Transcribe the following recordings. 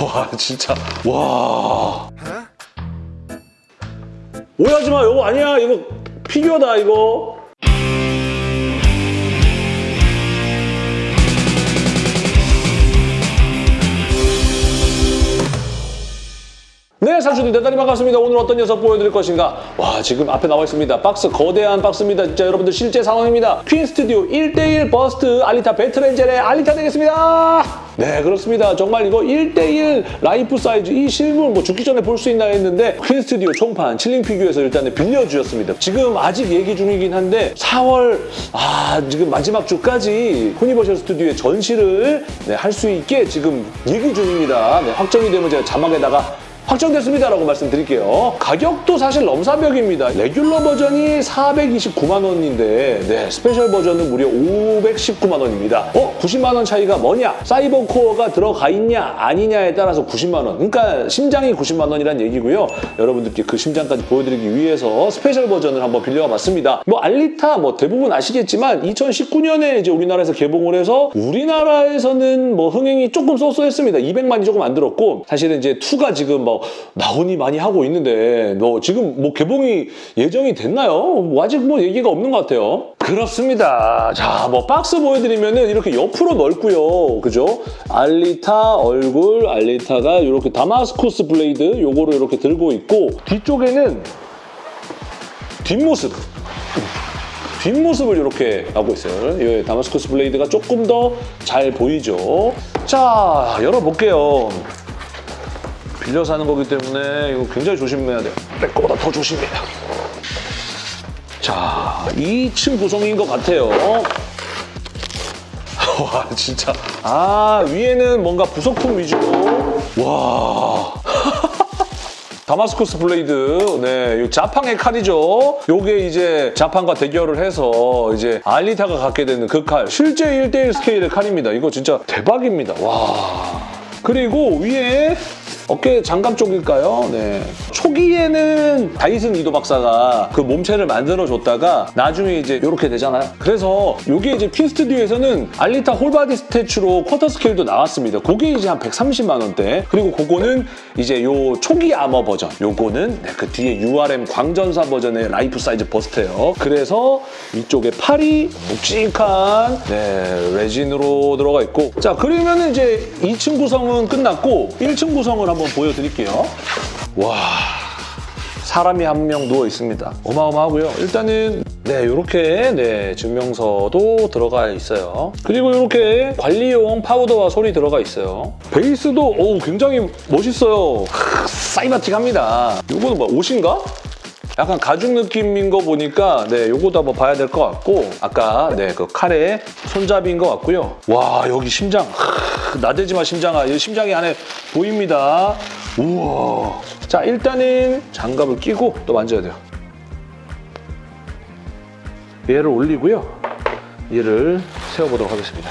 와 진짜 와 오해하지 마 이거 아니야 이거 피규어다 이거 네, 상추들 대단히 반갑습니다. 오늘 어떤 녀석 보여드릴 것인가? 와, 지금 앞에 나와 있습니다. 박스, 거대한 박스입니다. 진짜 여러분들 실제 상황입니다. 퀸 스튜디오 1대1 bust 알리타 배틀엔젤의 알리타 되겠습니다. 네, 그렇습니다. 정말 이거 1대1 life size 이 실물 뭐 죽기 전에 볼 수 있나 했는데 퀸 스튜디오 총판 칠링 피규어에서 일단은 빌려주셨습니다. 지금 아직 얘기 중이긴 한데 4월 아 지금 마지막 주까지 유니버셜 스튜디오의 전시를 네, 할 수 있게 지금 얘기 중입니다. 네, 확정이 되면 제가 자막에다가 확정됐습니다라고 말씀드릴게요. 가격도 사실 넘사벽입니다. regular 버전이 429만 원인데 네, special 버전은 무려 519만 원입니다. 어? 90만 원 차이가 뭐냐? 사이버 코어가 들어가 있냐 아니냐에 따라서 90만 원. 그러니까 심장이 90만 원이란 얘기고요. 여러분들께 그 심장까지 보여드리기 위해서 special 버전을 한번 빌려와 봤습니다. 뭐 알리타 뭐 대부분 아시겠지만 2019년에 이제 우리나라에서 개봉을 해서 우리나라에서는 뭐 흥행이 조금 so so했습니다. 200만이 조금 안 들었고 사실은 이제 2가 지금 뭐 나오니 마니 하고 있는데 뭐 지금 뭐 개봉이 예정이 됐나요? 뭐 아직 뭐 얘기가 없는 것 같아요. 그렇습니다. 자, 뭐 박스 보여드리면은 이렇게 옆으로 넓고요. 그죠? 알리타 얼굴, 알리타가 이렇게 Damascus blade 요거를 이렇게 들고 있고 뒤쪽에는 뒷모습 뒷모습을 이렇게 하고 있어요. 이 Damascus blade가 조금 더 잘 보이죠. 자, 열어볼게요. 빌려서 하는 거기 때문에 이거 굉장히 조심해야 돼요. 내 거보다 더 조심해야 돼요. 자, 2층 구성인 것 같아요. 와, 진짜. 아, 위에는 뭔가 부속품 위주로. 와. Damascus blade, 네, 이 자팡의 칼이죠. 요게 이제 자팡과 대결을 해서 이제 알리타가 갖게 되는 그 칼. 실제 1대1 스케일의 칼입니다. 이거 진짜 대박입니다. 와. 그리고 위에 어깨 장갑 쪽일까요? 네. 초기에는 다이슨 이도 박사가 그 몸체를 만들어줬다가 나중에 이제 이렇게 되잖아요. 그래서 이게 이제 퀸 스튜디오에서는 알리타 full body statue로 quarter scale도 나왔습니다. 그게 이제 한 130만 원대. 그리고 그거는 이제 요 초기 아머 버전. 요거는 네, 그 뒤에 URM 광전사 버전의 life size bust예요. 그래서 이쪽에 팔이 묵직한 네, resin으로 들어가 있고 자 그러면 이제 2층 구성은 끝났고 1층 구성을 한번 보여드릴게요. 와 사람이 한 명 누워 있습니다. 어마어마하고요. 일단은 네 이렇게 네 증명서도 들어가 있어요. 그리고 이렇게 관리용 파우더와 솔이 들어가 있어요. 베이스도 오 굉장히 멋있어요. 크, 사이바틱합니다. 이거는 뭐 옷인가? 약간 가죽 느낌인 거 보니까 네 요거도 한번 봐야 될 것 같고 아까 네 그 칼의 손잡이인 것 같고요. 와 여기 심장 하, 나대지 마 심장아 이 심장이 안에 보입니다. 우와. 자 일단은 장갑을 끼고 또 만져야 돼요. 얘를 올리고요. 얘를 세워보도록 하겠습니다.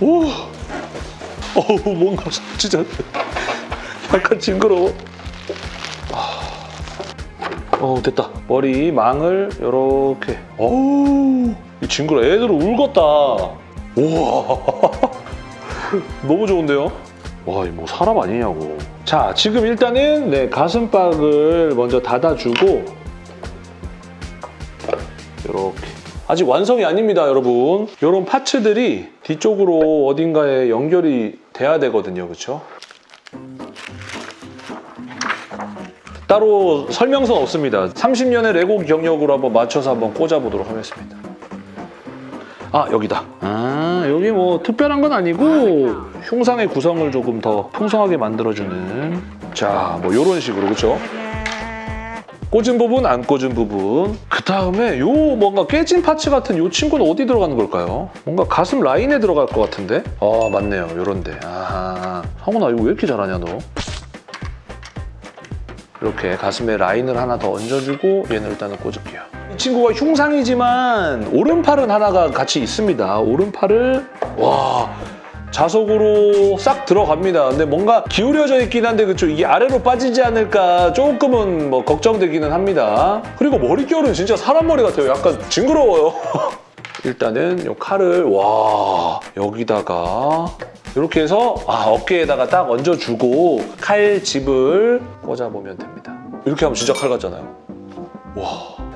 오, 어우 뭔가 진짜 약간 징그러워. 어 됐다. 머리 망을 이렇게. 어우 이 징그러 애들은 울겄다. 우와. 너무 좋은데요? 와 이 뭐 사람 아니냐고 자 지금 일단은 네 가슴팍을 먼저 닫아주고 이렇게 아직 완성이 아닙니다 여러분 이런 파츠들이 뒤쪽으로 어딘가에 연결이 돼야 되거든요 그렇죠 따로 설명서는 없습니다. 30년의 레고 경력으로 한번 맞춰서 한번 꽂아보도록 하겠습니다. 아 여기다. 아 여기 뭐 특별한 건 아니고 흉상의 구성을 조금 더 풍성하게 만들어주는 자뭐 이런 식으로 그렇죠? 꽂은 부분, 안 꽂은 부분. 그 다음에 요 뭔가 깨진 파츠 같은 요 친구는 어디 들어가는 걸까요? 뭔가 가슴 라인에 들어갈 것 같은데? 아 맞네요, 요런데. 아 성훈아 이거 왜 이렇게 잘하냐 너? 이렇게 가슴에 라인을 하나 더 얹어주고 얘는 일단은 꽂을게요. 이 친구가 흉상이지만 오른팔은 하나가 같이 있습니다. 오른팔을 와 자석으로 싹 들어갑니다. 근데 뭔가 기울여져 있긴 한데 그쵸 이게 아래로 빠지지 않을까 조금은 뭐 걱정되기는 합니다. 그리고 머릿결은 진짜 사람 머리 같아요. 약간 징그러워요. 일단은 이 칼을 와 여기다가 이렇게 해서 아, 어깨에다가 딱 얹어주고 칼집을 꽂아보면 됩니다. 이렇게 하면 진짜 칼 같잖아요. 와, 와,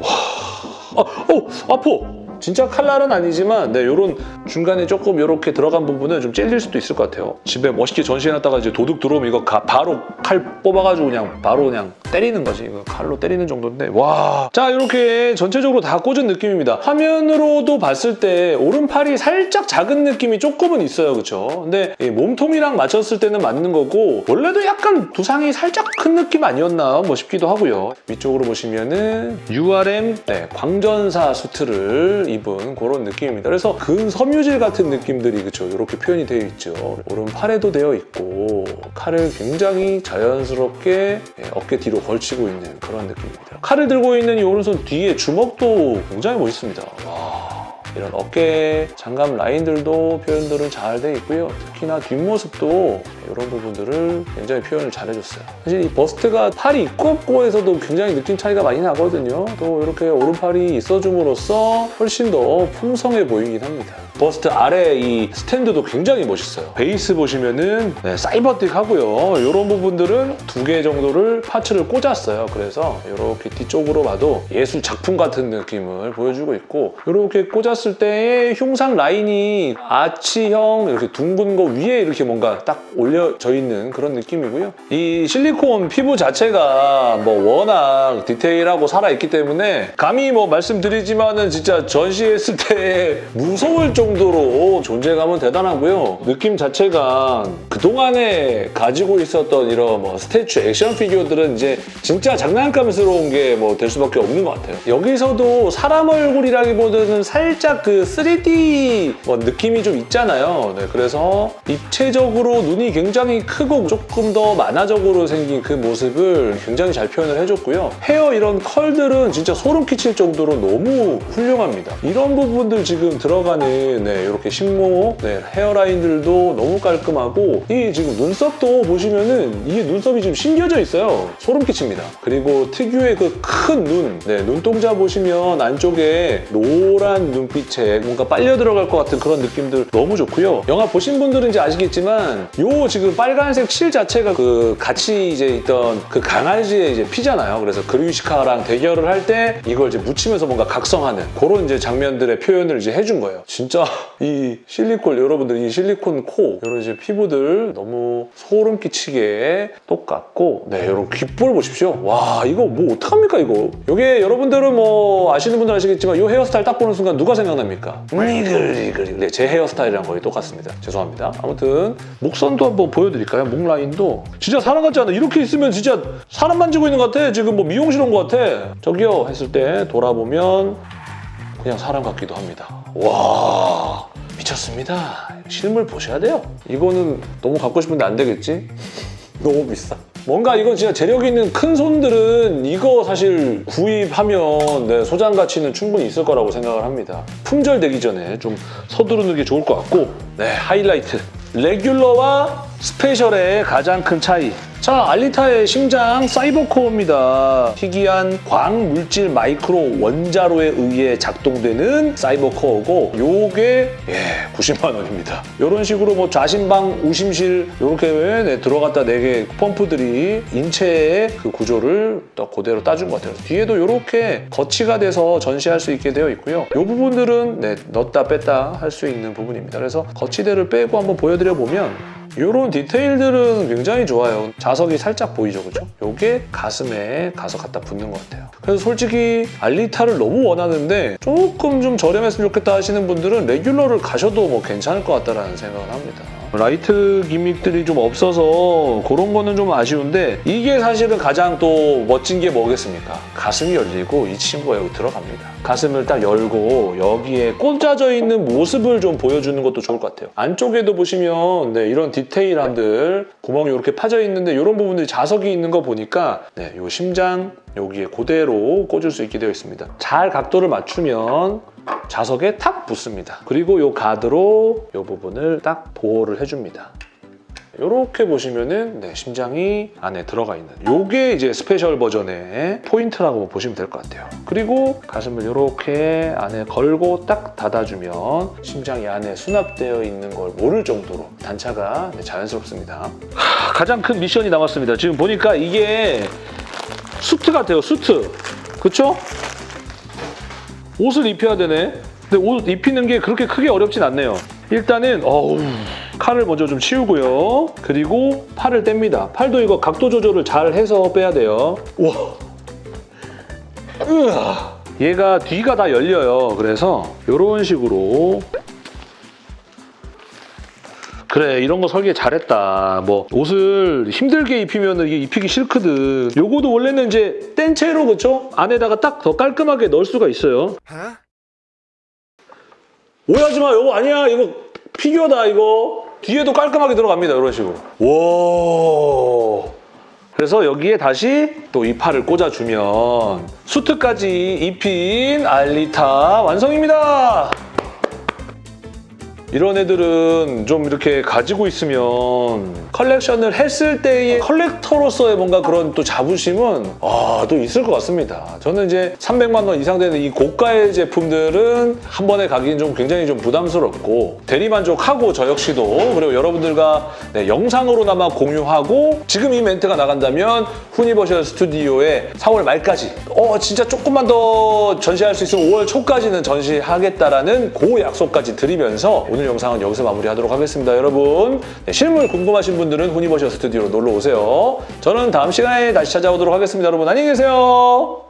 아, 어, 아파. 진짜 칼날은 아니지만 네, 요런 중간에 조금 이렇게 들어간 부분은 좀 찔릴 수도 있을 것 같아요. 집에 멋있게 전시해놨다가 이제 도둑 들어오면 이거 가- 바로 칼 뽑아가지고 그냥 바로 그냥 때리는 거지. 이거 칼로 때리는 정도인데 와. 자 이렇게 전체적으로 다 꽂은 느낌입니다. 화면으로도 봤을 때 오른팔이 살짝 작은 느낌이 조금은 있어요. 그렇죠? 근데 이 몸통이랑 맞췄을 때는 맞는 거고 원래도 약간 두상이 살짝 큰 느낌 아니었나 뭐 싶기도 하고요. 위쪽으로 보시면은 URM 네, 광전사 수트를 입은 그런 느낌입니다. 그래서 근섬유질 같은 느낌들이 그렇죠. 이렇게 표현이 되어 있죠. 오른팔에도 되어 있고 칼을 굉장히 자연스럽게 예, 어깨 뒤로 걸치고 있는 그런 느낌입니다. 칼을 들고 있는 이 오른손 뒤에 주먹도 굉장히 멋있습니다. 와. 이런 어깨 장갑 라인들도 표현들은 잘 돼 있고요. 특히나 뒷모습도 이런 부분들을 굉장히 표현을 잘 해줬어요. 사실 이 버스트가 팔이 있고 없고 에서도 굉장히 느낌 차이가 많이 나거든요. 또 이렇게 오른팔이 있어줌으로써 훨씬 더 풍성해 보이긴 합니다. 버스트 아래 이 스탠드도 굉장히 멋있어요. 베이스 보시면은 네, 사이버틱 하고요. 이런 부분들은 두 개 정도를 parts를 꽂았어요. 그래서 이렇게 뒤쪽으로 봐도 예술 작품 같은 느낌을 보여주고 있고 이렇게 꽂았을 때의 흉상 라인이 아치형 이렇게 둥근 거 위에 이렇게 뭔가 딱 올려져 있는 그런 느낌이고요. 이 실리콘 피부 자체가 뭐 워낙 디테일하고 살아있기 때문에 감히 뭐 말씀드리지만은 진짜 전시했을 때 무서울 정도로 존재감은 대단하고요. 느낌 자체가 그동안에 가지고 있었던 이런 뭐 스태츄 액션 피규어들은 이제 진짜 장난감스러운 게 뭐 될 수밖에 없는 것 같아요. 여기서도 사람 얼굴이라기보다는 살짝 그 3D 뭐 느낌이 좀 있잖아요. 네, 그래서 입체적으로 눈이 굉장히 크고 조금 더 만화적으로 생긴 그 모습을 굉장히 잘 표현을 해줬고요. 헤어 이런 컬들은 진짜 소름 끼칠 정도로 너무 훌륭합니다. 이런 부분들 지금 들어가는 네, 이렇게 식모 네, 헤어라인들도 너무 깔끔하고 이 지금 눈썹도 보시면은 이게 눈썹이 지금 심겨져 있어요. 소름 끼칩니다. 그리고 특유의 그 큰 눈, 네, 눈동자 보시면 안쪽에 노란 눈빛 에 뭔가 빨려 들어갈 것 같은 그런 느낌들 너무 좋고요. 영화 보신 분들은 이제 아시겠지만 요 지금 빨간색 실 자체가 그 같이 이제 있던 그 강아지의 이제 피잖아요. 그래서 그루시카랑 대결을 할 때 이걸 이제 묻히면서 뭔가 각성하는 그런 이제 장면들의 표현을 이제 해준 거예요. 진짜 이 실리콘 여러분들 이 실리콘 코 이런 이제 피부들 너무 소름 끼치게 똑같고 네 여러분 귓볼 보십시오. 와 이거 뭐 어떡합니까 이거? 이게 여러분들은 뭐 아시는 분들 아시겠지만 이 헤어스타일 딱 보는 순간 누가 생각 납니까? 이글이글 네, 제 헤어스타일이랑 거의 똑같습니다. 죄송합니다. 아무튼 목선도 한번 보여드릴까요? 목 라인도 진짜 사람 같지 않아? 이렇게 있으면 진짜 사람 만지고 있는 것 같아. 지금 뭐 미용실 온 것 같아. 저기요 했을 때 돌아보면 그냥 사람 같기도 합니다. 와 미쳤습니다. 실물 보셔야 돼요. 이거는 너무 갖고 싶은데 안 되겠지? 너무 비싸. 뭔가 이건 진짜 재력 있는 큰 손들은 이거 사실 구입하면 네, 소장 가치는 충분히 있을 거라고 생각을 합니다. 품절되기 전에 좀 서두르는 게 좋을 것 같고 네 하이라이트 레귤러와 스페셜의 가장 큰 차이 자, 알리타의 심장 사이버코어입니다. 희귀한 광물질 마이크로 원자로에 의해 작동되는 사이버코어고 요게 예, 90만 원입니다. 이런 식으로 뭐 좌심방, 우심실 이렇게 네, 들어갔다 네개 펌프들이 인체의 그 구조를 또 그대로 따준 것 같아요. 뒤에도 이렇게 거치가 돼서 전시할 수 있게 되어 있고요. 이 부분들은 네, 넣었다 뺐다 할 수 있는 부분입니다. 그래서 거치대를 빼고 한번 보여드려 보면 이런 디테일들은 굉장히 좋아요. 자석이 살짝 보이죠, 그죠? 이게 가슴에 가서 갖다 붙는 것 같아요. 그래서 솔직히 알리타를 너무 원하는데 조금 좀 저렴했으면 좋겠다 하시는 분들은 레귤러를 가셔도 뭐 괜찮을 것 같다라는 생각을 합니다. 라이트 gimmick들이 좀 없어서 그런 거는 좀 아쉬운데 이게 사실은 가장 또 멋진 게 뭐겠습니까? 가슴이 열리고 이 친구가 여기 들어갑니다. 가슴을 딱 열고 여기에 꽂아져 있는 모습을 좀 보여주는 것도 좋을 것 같아요. 안쪽에도 보시면 네, 이런 디테일함들 구멍이 이렇게 파져 있는데 이런 부분들이 자석이 있는 거 보니까 네, 이 심장 여기에 그대로 꽂을 수 있게 되어 있습니다. 잘 각도를 맞추면 자석에 탁 붙습니다. 그리고 이 가드로 이 부분을 딱 보호를 해줍니다. 이렇게 보시면은 네, 심장이 안에 들어가 있는 요게 이제 special 버전의 포인트라고 보시면 될 것 같아요. 그리고 가슴을 이렇게 안에 걸고 딱 닫아주면 심장이 안에 수납되어 있는 걸 모를 정도로 단차가 네, 자연스럽습니다. 하, 가장 큰 미션이 남았습니다. 지금 보니까 이게 수트 같아요, 수트. 그쵸? 옷을 입혀야 되네. 근데 옷 입히는 게 그렇게 크게 어렵진 않네요. 일단은 어우 칼을 먼저 좀 치우고요. 그리고 팔을 뗍니다. 팔도 이거 각도 조절을 잘 해서 빼야 돼요. 우와. 으아. 얘가 뒤가 다 열려요. 그래서 이런 식으로 그래 이런 거 설계 잘했다 뭐 옷을 힘들게 입히면 이게 입히기 싫거든 요거도 원래는 이제 뗀 채로 그쵸? 안에다가 딱 더 깔끔하게 넣을 수가 있어요 오해하지 마 이거 아니야 이거 피규어다 이거. 뒤에도 깔끔하게 들어갑니다 이런 식으로. 와. 그래서 여기에 다시 또이 팔을 꽂아주면 수트까지 입힌 알리타 완성입니다 이런 애들은 좀 이렇게 가지고 있으면 컬렉션을 했을 때의 컬렉터로서의 뭔가 그런 또 자부심은 아, 또 있을 것 같습니다. 저는 이제 300만 원 이상 되는 이 고가의 제품들은 한 번에 가기엔 좀 굉장히 좀 부담스럽고 대리만족하고 저 역시도 그리고 여러분들과 네, 영상으로나마 공유하고 지금 이 멘트가 나간다면 후니버셜 스튜디오에 4월 말까지 어 진짜 조금만 더 전시할 수 있으면 5월 초까지는 전시하겠다라는 고 약속까지 드리면서 오늘 영상은 여기서 마무리하도록 하겠습니다. 여러분 네, 실물 궁금하신 분들은 후니버셜 스튜디오로 놀러 오세요. 저는 다음 시간에 다시 찾아오도록 하겠습니다. 여러분 안녕히 계세요.